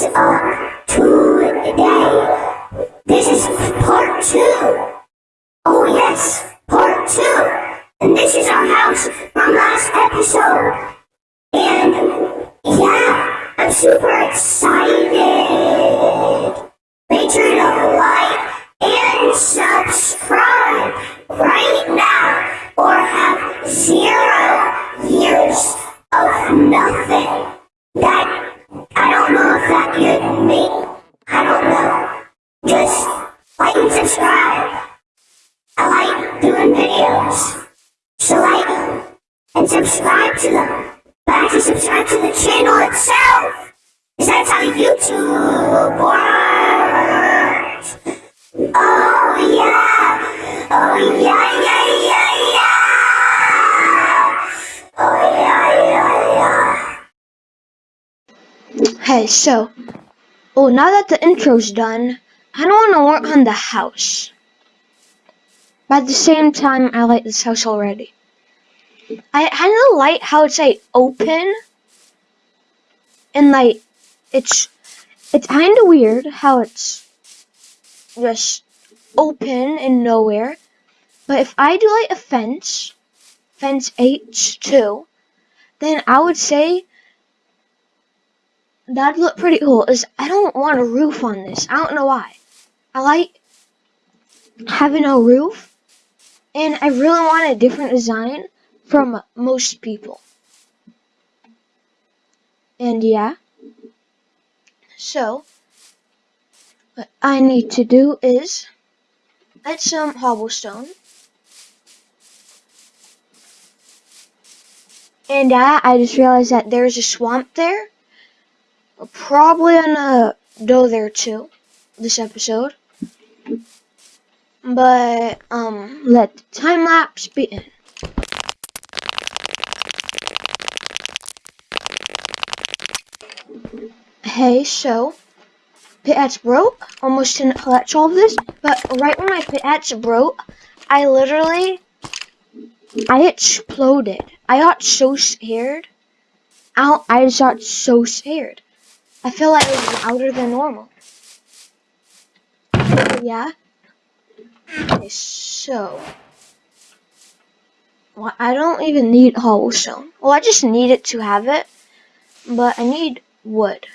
is up today. This is part two. Oh yes, part two. And this is our house from last episode. And yeah, I'm super excited. Make sure to like and subscribe right now or have zero years of nothing. That, that could mean, I don't know. Just like and subscribe. I like doing videos. So like them and subscribe to them. But actually subscribe to the channel itself. Because that's how YouTube works. Oh yeah. Oh yeah, yeah, yeah. So, oh, now that the intro's done, I don't want to work on the house. But at the same time, I like this house already. I kind of like how it's like open, and like it's it's kind of weird how it's just open and nowhere. But if I do like a fence, fence H2, then I would say that'd look pretty cool. Is I don't want a roof on this. I don't know why. I like having a roof, and I really want a different design from most people. And yeah. So, what I need to do is add some cobblestone. And yeah, I just realized that there's a swamp there. Probably gonna go there too, this episode. But, um, let the time lapse begin. Hey, so, pickaxe broke. Almost didn't collect all of this, but right when my pickaxe broke, I literally, I exploded. I got so scared. I, I just got so scared. I feel like it was louder than normal. Yeah. Okay, so. Well, I don't even need cobblestone. Well, I just need it to have it. But I need wood.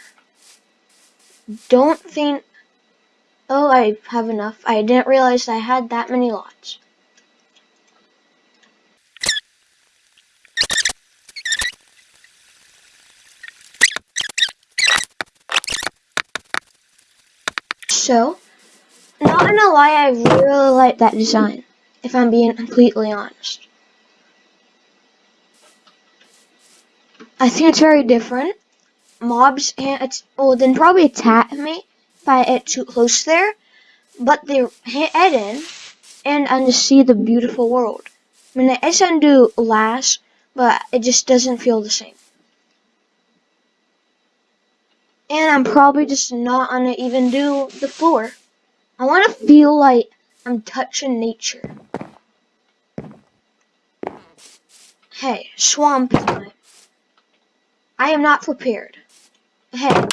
Don't think... Oh, I have enough. I didn't realize I had that many lots. So, not gonna lie, I really like that design, if I'm being completely honest. I think it's very different. Mobs can't, well, then probably attack me if I get too close there, but they head in and I just see the beautiful world. I mean, it's undo last, but it just doesn't feel the same. And I'm probably just not gonna even do the floor. I want to feel like I'm touching nature. Hey, swamp time. I am not prepared. Hey.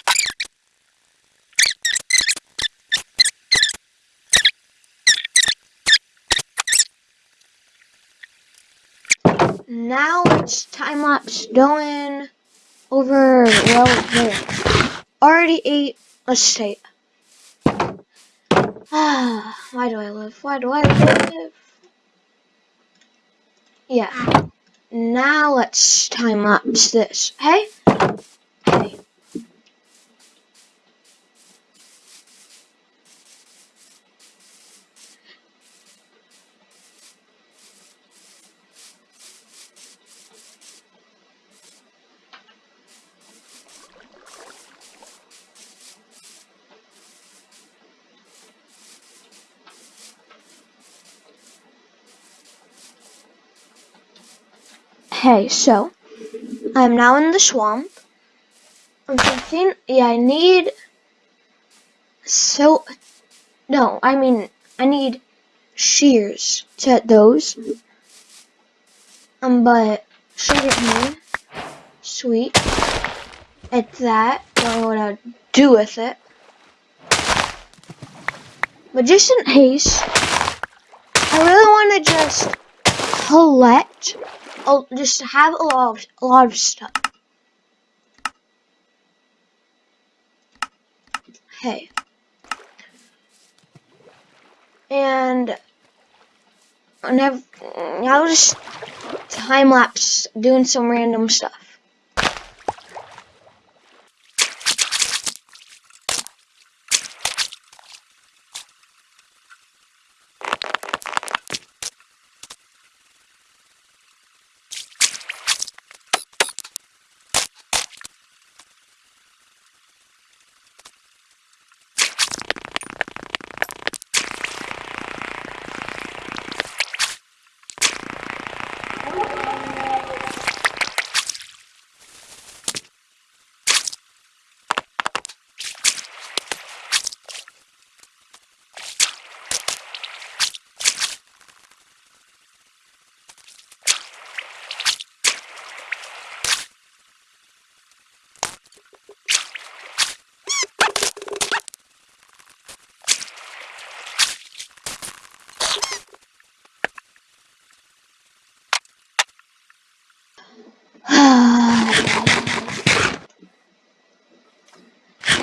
Now it's time lapse going over well there. Already ate a steak. Ah, why do I live? Why do I live? Yeah. Now let's time lapse this. Hey? Hey. Okay, so I'm now in the swamp. I'm thinking, yeah, I need so no, I mean I need shears to hit those. Um, but sugar cane, sweet. At that, don't know what I'd do with it. In case, I really want to just collect, just have a lot of, a lot of stuff. Hey. And I'll just time lapse doing some random stuff.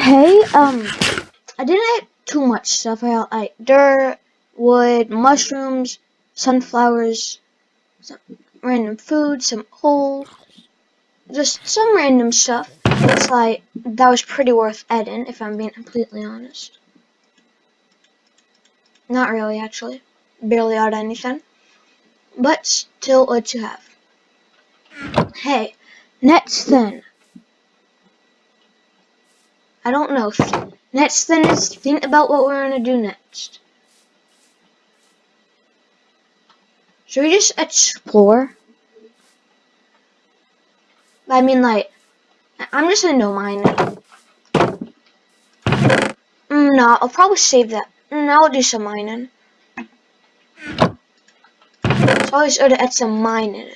Hey, um, I didn't eat too much stuff. I ate dirt, wood, mushrooms, sunflowers, some random food, some coal, just some random stuff. It's like, that was pretty worth adding, if I'm being completely honest. Not really, actually. Barely ate anything. But still what you have. Hey, next thing. I don't know. Next thing is think about what we're gonna do next. Should we just explore? I mean, like, I'm just gonna know mine. Mm, no, I'll probably save that. Mm, I'll do some mining. It's always good to add some mining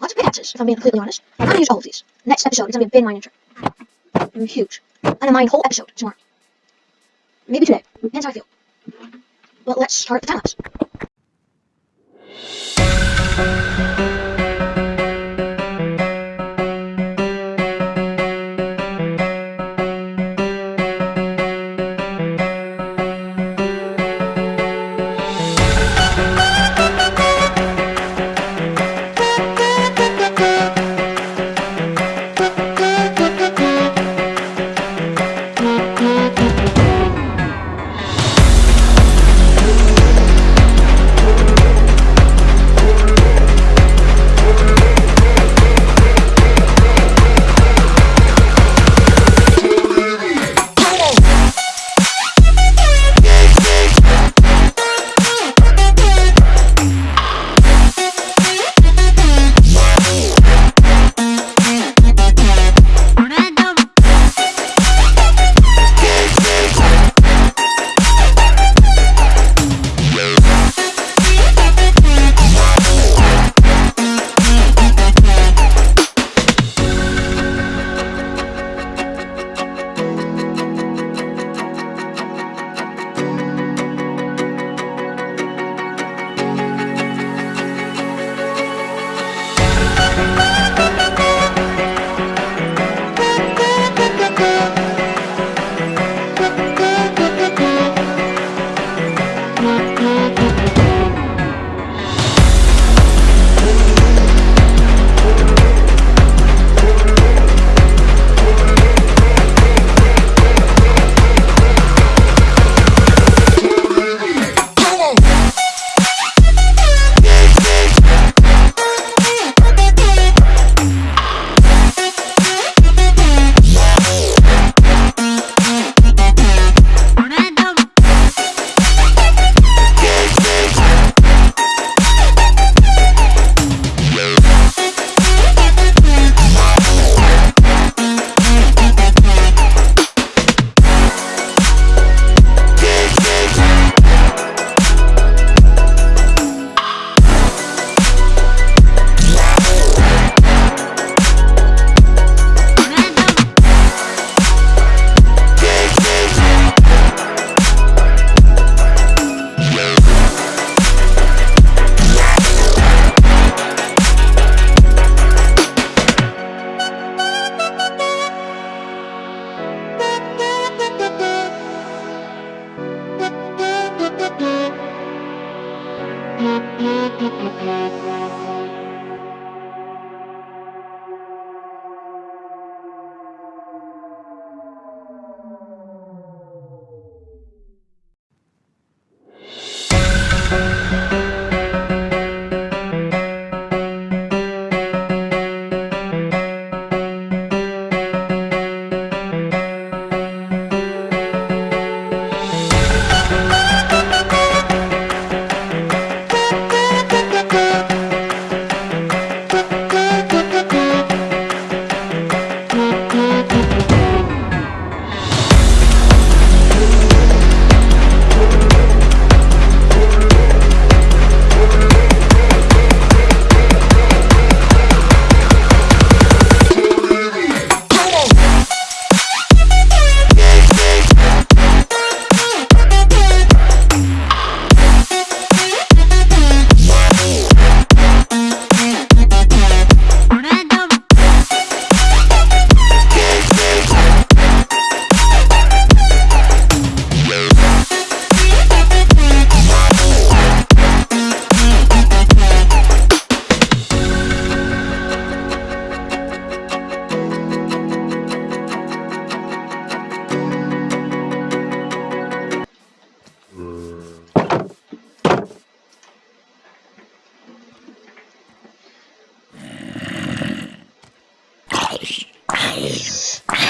of pickaxes, if I'm being completely honest. I'm gonna use all of these. Next episode is gonna be a big mining trip. I'm huge. I'm gonna mine whole episode tomorrow. Maybe today. Depends how I feel. But let's start the time lapse.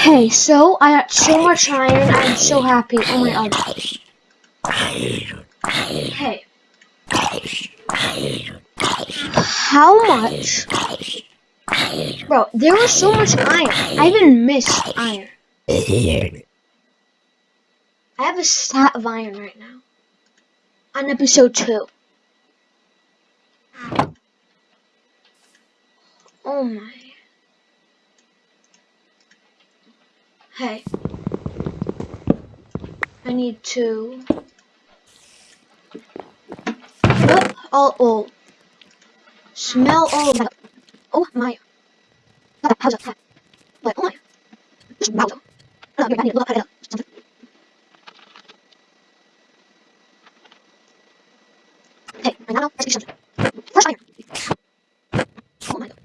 Hey, so I got so much iron. I'm so happy. Oh my god. Hey. How much? Bro, there was so much iron. I even missed iron. I have a stat of iron right now. On episode 2. Oh my. Hey. I need to. Oh, oh, oh. Smell all of that. Oh my. How's that? Like, oh my. Smell. No, I need to look at it. Hey, I now. Let's do something. First iron. Oh my god.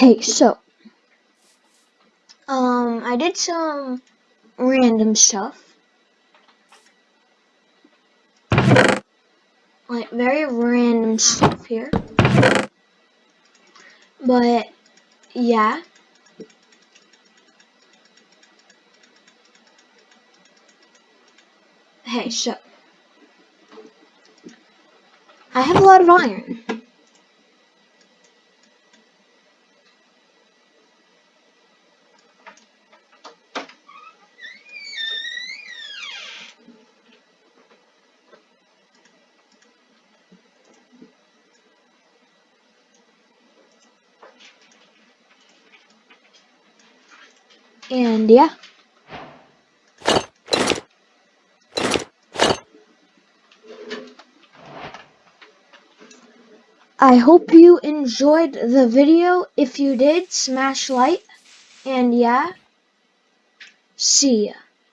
Hey, so, um, I did some random stuff. Like, very random stuff here. But, yeah. Hey, so, I have a lot of iron. And yeah. I hope you enjoyed the video. If you did, smash like. And yeah, see ya.